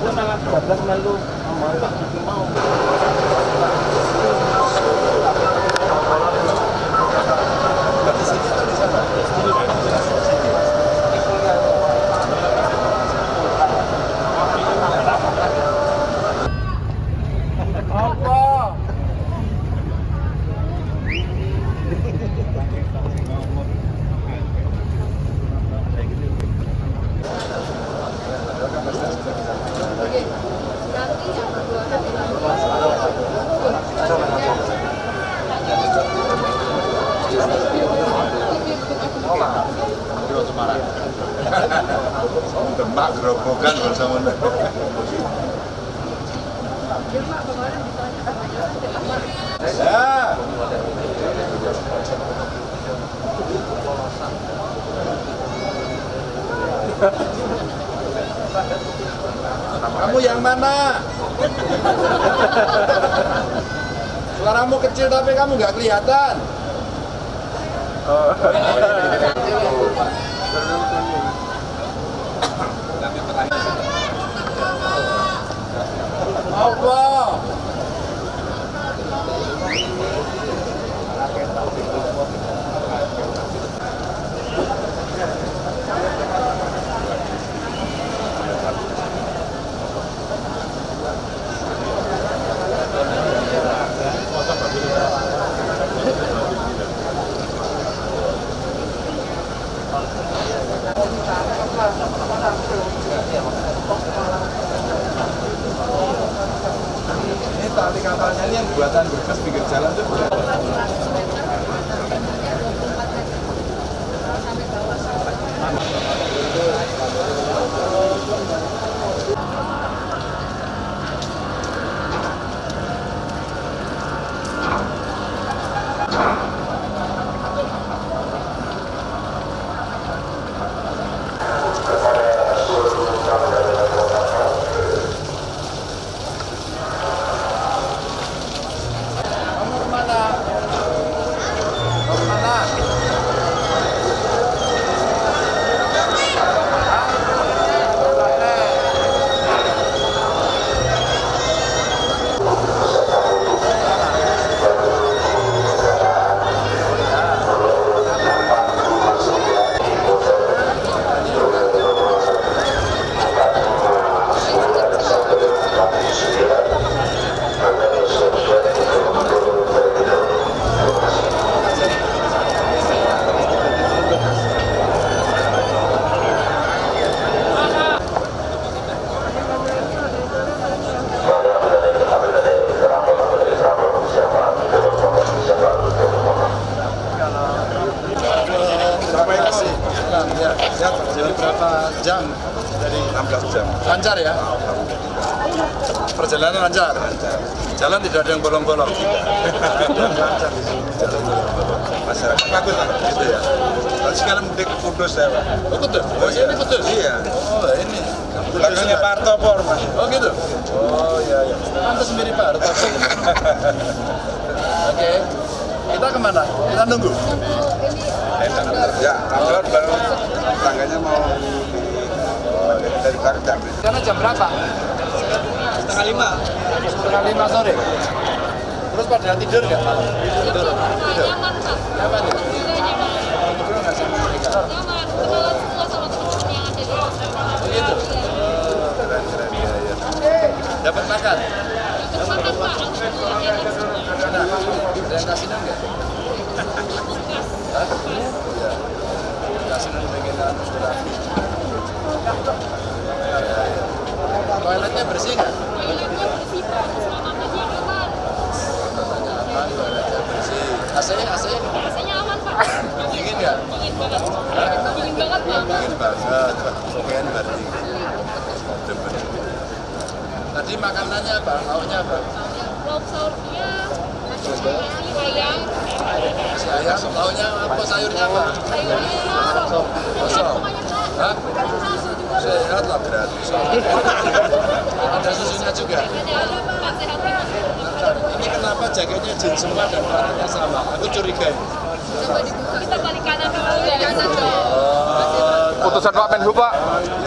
Demak Yeah. Kamu yang mana? Suaramu kecil tapi kamu nggak kelihatan. Ini tidak yang bolong-bolong. lancar di sini. Jalan bolong-bolong. Masyarakat takut lah, gitu ya. Lalu sekarang mudik ke Kudus ya, Pak. Oh, Kudus? Oh, ini Kudus? Iya. Oh, ini. Belakangnya Pak Hartopor, Mas. Oh, gitu? Oh, iya, iya. Pantas mirip Pak Hartopor. Oke. Kita ke mana? Kita nunggu? Ya, kebetulan baru tangganya mau dari Karjam. Karena jam berapa? Setengah lima. Setengah lima sore. Terus pada tidur nggak malam? Tidur. Tidur. Nyaman ya? Tidur nggak sama mereka? Begitu. Oh, keren keren ya ya. Dapat makan? Ada yang kasinan nggak? Kasinan. Ya, ya, ya. Toiletnya bersih nggak? Aman, toiletnya bersih. AC-nya, AC-nya dingin nggak? Hah? Dingin banget bang. Dingin banget. Sofian berarti. Tadi makanannya apa? Lauknya apa? Lauk sahurnya nasi ayam, Nasi ayam. Lauknya apa? Sayurnya apa? sayurnya kosong. Kosong. Hah? Sehat lah gratis. Ada susunya juga. Ini kenapa jaketnya jeans semua dan warnanya sama? Aku curiga. ini. Coba dibuka. Kita balik kanan dulu ya. Putusan Pak Menhub Pak.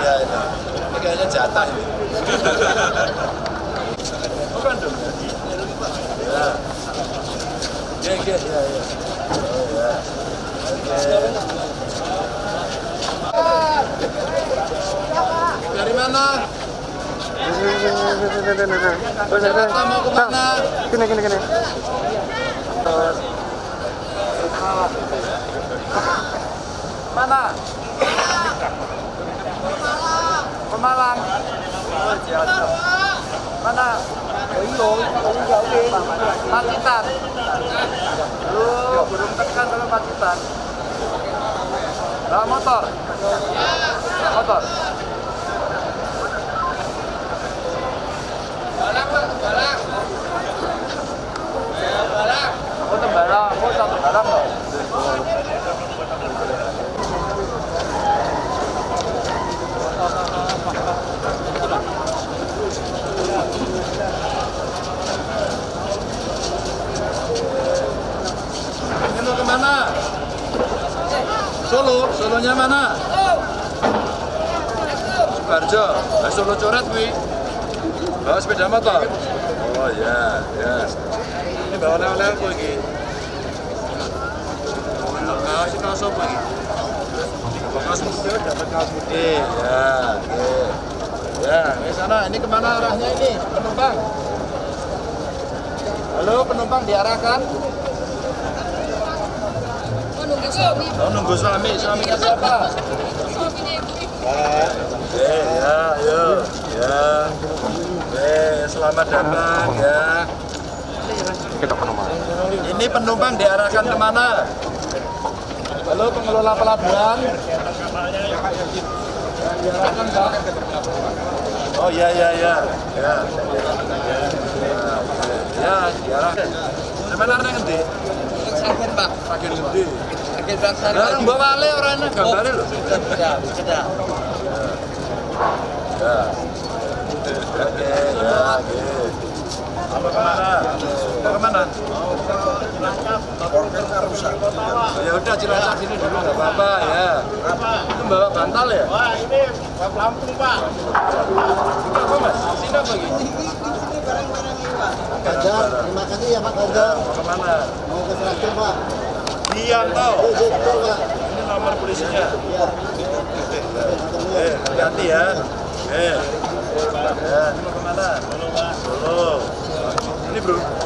Iya ini. Ini kayaknya jatah ini. Bukan dong. Ya. Ya, ya, ya, ya. Oh, ya. Oke. Dari mana? Jakarta mau ke mana? Gini gini gini. Mana? Pemalang. Mana? Pacitan. Lu belum tekan kalau Pacitan. Bawa motor. Motor. Solo, Solonya mana? Sukarjo, nah, Solo coret wi. Bawa. Oh ya, ya. Ini bawa oleh-oleh apa ini? Kaos ini kaos apa ini? Kaos dapat kaos putih. Ya, oke. Ya, di sana. Ini ke mana arahnya ini? Penumpang. Halo, penumpang diarahkan. Menunggu suami. Oh, nunggu suami. Suaminya siapa? Suaminya ibu. Eh, ya, ayo. Ya. Eh, selamat datang ya. Ke. Ini penumpang diarahkan ke mana? Halo pengelola pelabuhan. Diarahkan Pak. Oh ya ya ya. Ya. Ya, diarahkan. Sebenarnya gede. Sakit Pak. Makin gede. Sakit Pak. Sekarang bawa wale orangnya gambarnya loh. Sudah, sudah. Ya. Oke, ya, oke. Apa ke mana? Mau ke mana? Ya udah Cilacap sini dulu nggak apa-apa ya. Itu bawa bantal ya? Wah, ini Pak Lampung Pak. Ini apa mas? Sini apa lagi? Ganjar, terima kasih ya Pak Ganjar. Mau ke mana? Mau ke traktir Pak. Diam tau. Oh, iya, betul Pak. Ini nomor polisinya. Iya. Eh, hati-hati ya. Eh. Ya, ini mau ke mana? Solo. Ini bro.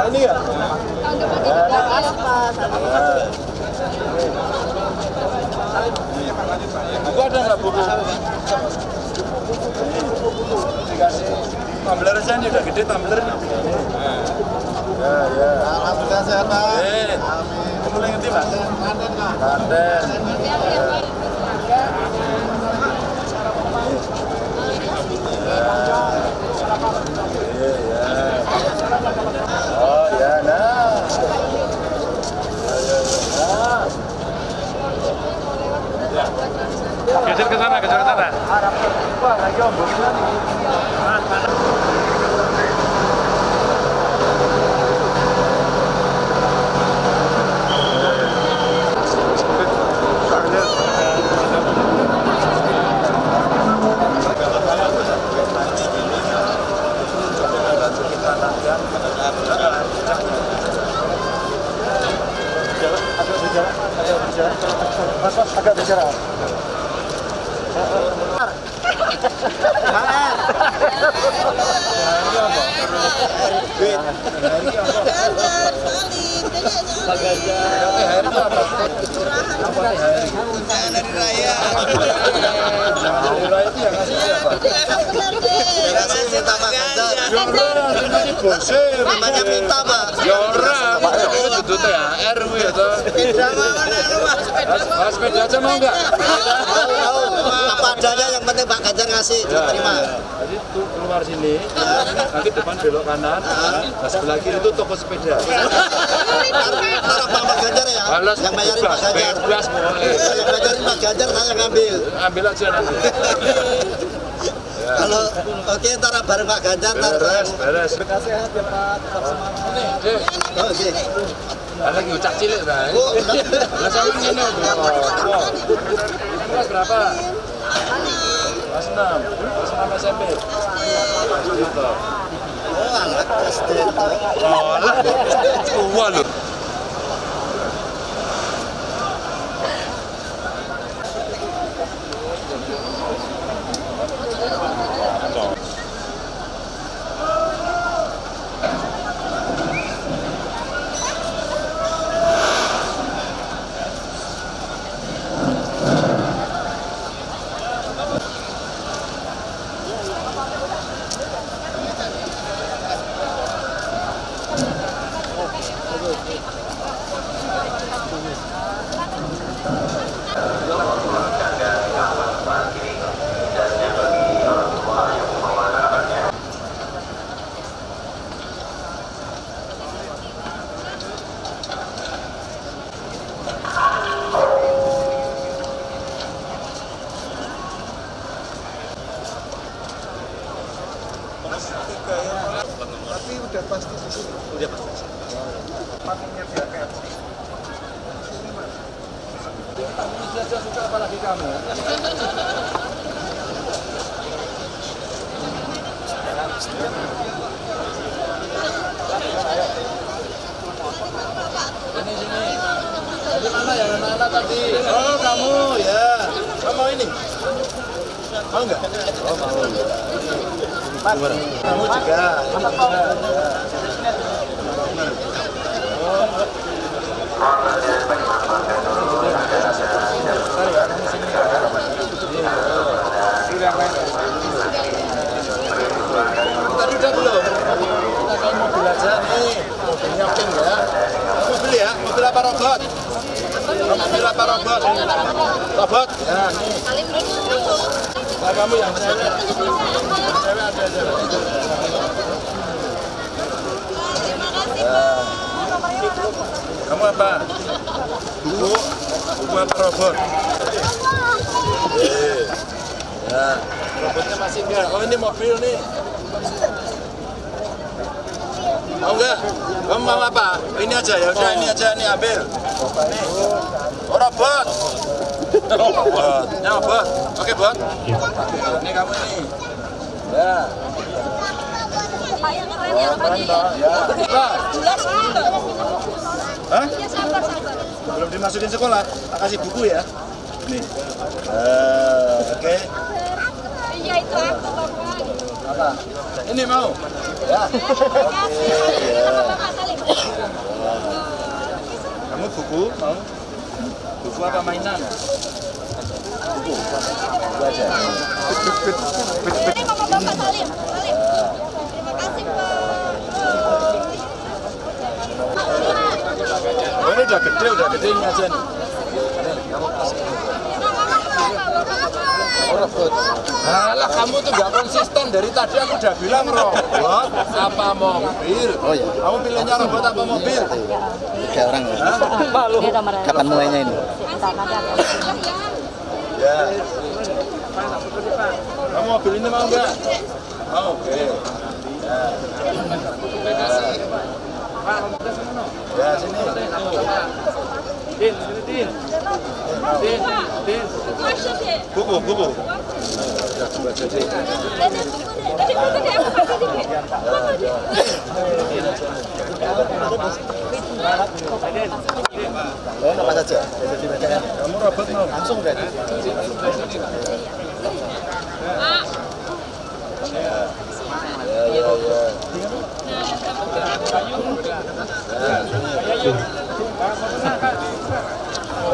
Ini ya? Depan tidak Buku ada nggak buku? Dikasih tumbler aja nih, udah gede tumbler nih. Ya, ya. Alhamdulillah sehat Pak. Eh, kamu lagi ngerti Pak? Kanten. Kanten. Iya, ya. Oh, ya, nah. Ya, ya, ya. Nah. Geser ke sana, geser ke sana. Wah, lagi ombongnya nih. Agak bicara. Dari raya. Kasih minta Pak Ganjar. Bosir. Apa yang penting Pak Ganjar ngasih. Cuma terima. Jadi tuh keluar sini, nanti depan belok kanan, nah sebelah kiri itu toko sepeda. Ntar ntar Pak Pak Ganjar ya. Balas Yang bayarin Pak Ganjar. bebas pokoknya. Yang bayarin Pak Ganjar saya ngambil. Ambil aja nanti. Kalau oke ntar bareng Pak Ganjar ntar. Beres, beres. Sehat ya Pak. Tetap semangat. Oke. ada lagi ucap cilik dah. Oh, enggak. Lah sama ini berapa? Kelas 6. Kelas 6 SMP. Gitu. Oh, anak SD. Oh, lah. Tua lu. Oh, kamu ya. Kamu mau ini? Mau enggak? Oh, mau. Kamu juga. Tadi? Kita mobil aja nih. Mobilnya pink ya. Mobil ya? Mobil apa robot? Robot? Robot? Kamu yang. Kamu apa? Buku? Buku apa robot? Ya, robotnya masih enggak. Oh, ini mobil nih. Mau enggak? Kamu mau apa? Ini aja ya, udah ini aja nih ambil. Nih. Oh, robot. Robot. Ini robot. Oke, bot. Ini kamu ini. Ya. Keren ya ya. Ya. Jelas. Hah? Ya belum dimasukin sekolah, tak kasih buku ya. Nih. Eh, oke. Iya itu aku bapak. Apa? Ini mau? Ya. Buku? Buku apa mainan? Buku. Buku aja. Ini mama bapak Salim. Salim. Terima kasih pak. Ini udah gede, udah gede ini aja nih. Oh, robot. Alah, kamu tuh nggak konsisten. Dari tadi aku udah bilang robot apa mobil. Oh iya. Kamu pilihnya robot apa mobil? Tiga orang ya. Kapan mulainya ini? Ya. Kamu mobil ini mau nggak? Mau. Oke. Ya. Ya, sini. Din, sini Din. Din, Din. Buku, buku. Ya, deh, apa saja? Ya. Kamu mau langsung Ya, ya,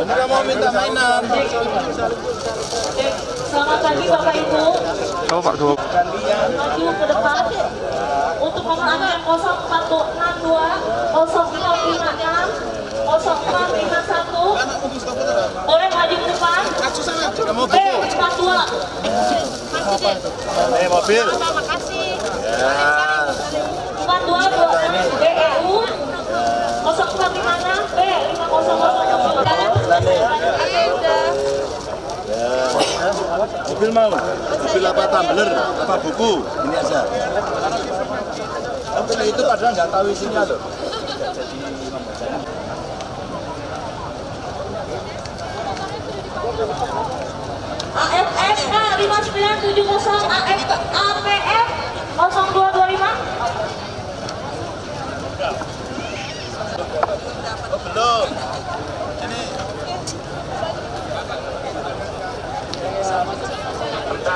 kan mau minta mainan. Selamat pagi Bapak Ibu. Coba Pak Duk. Maju ke depan untuk nomor antrian 0462 0556 0451 boleh maju ke depan B 42 Nih mobil. Mobil mau? Mobil apa tumbler? Apa buku? Ini aja. Mobil itu padahal nggak tahu isinya loh. AFSK 5970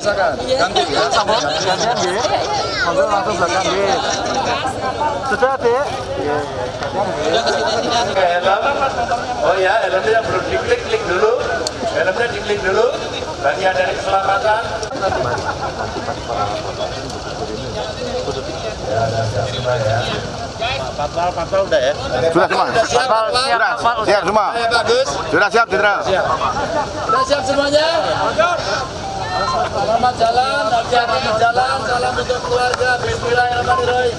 silakan ganti ya sablon langsung sudah dek oh ya helmnya yang belum diklik klik dulu helmnya diklik dulu bagian dari keselamatan ya, ya, ya, ya. Sudah semua. Sudah siap? Sudah. Siap semua. Bagus. Sudah siap, Jenderal. Sudah siap semuanya? Selamat jalan, hati-hati di jalan, salam untuk keluarga, bismillahirrahmanirrahim.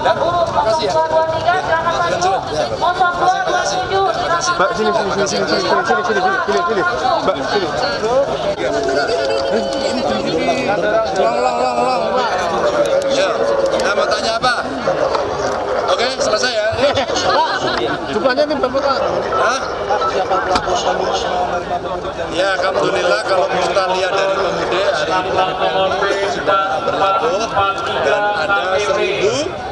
Tiga, dua, satu. Mbak sini sini sini sini sini sini sini sini sini sini sini. Sini. Ya, nah, mau tanya apa? Oke, selesai ya. Jumlahnya ini berapa Pak? Hah? Ya, alhamdulillah kalau kita lihat dari pemudik hari ini sudah berlabuh dan ada 1000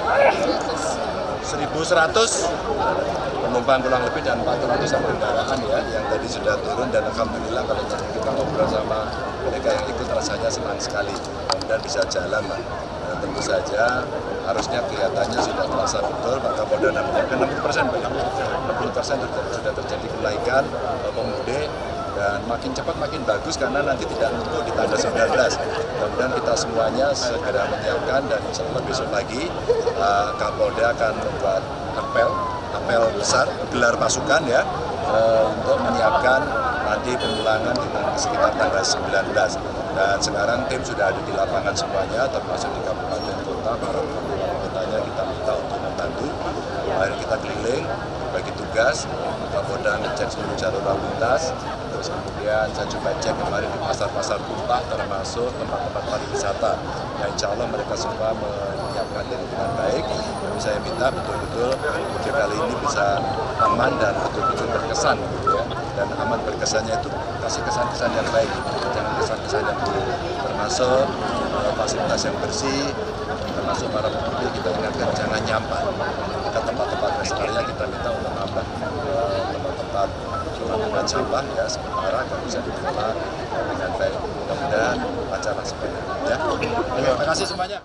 1100 penumpang kurang lebih dan 400 kendaraan ya yang tadi sudah turun. Dan alhamdulillah kalau kita ngobrol sama mereka yang ikut rasanya senang sekali. Dan bisa jalan lah. Dan tentu saja harusnya kelihatannya sudah terasa betul Pak Kapolda menyiapkan 60 persen 60 persen sudah terjadi kenaikan eh, pemudik dan makin cepat makin bagus karena nanti tidak numpuk di tanggal 19 kemudian kita semuanya segera menyiapkan dan insya Allah besok pagi uh, Kapolda akan membuat apel apel besar gelar pasukan ya uh, untuk menyiapkan nanti pemulangan di sekitar tanggal 19 dan sekarang tim sudah ada di lapangan semuanya termasuk di kabupaten kota para kotanya kita minta untuk membantu. Kemarin kita keliling bagi tugas Kapolda ngecek seluruh jalur lalu lintas terus kemudian saya coba cek kemarin di pasar-pasar tumpah termasuk tempat-tempat pariwisata. Yang insya Allah mereka semua menyiapkan diri dengan baik. Dan saya minta betul-betul mudik kali ini bisa aman dan betul-betul berkesan gitu ya. Dan aman berkesannya itu kasih kesan-kesan yang baik jangan kesan-kesan yang buruk. Termasuk eh, fasilitas yang bersih termasuk para pemudik kita ingatkan jangan nyampah ke tempat-tempat rest area kita minta untuk nambah eh, tempat-tempat penampungan sampah ya sementara agar bisa dikelola dengan baik. Mudah-mudahan lancar lah semuanya ya terima kasih semuanya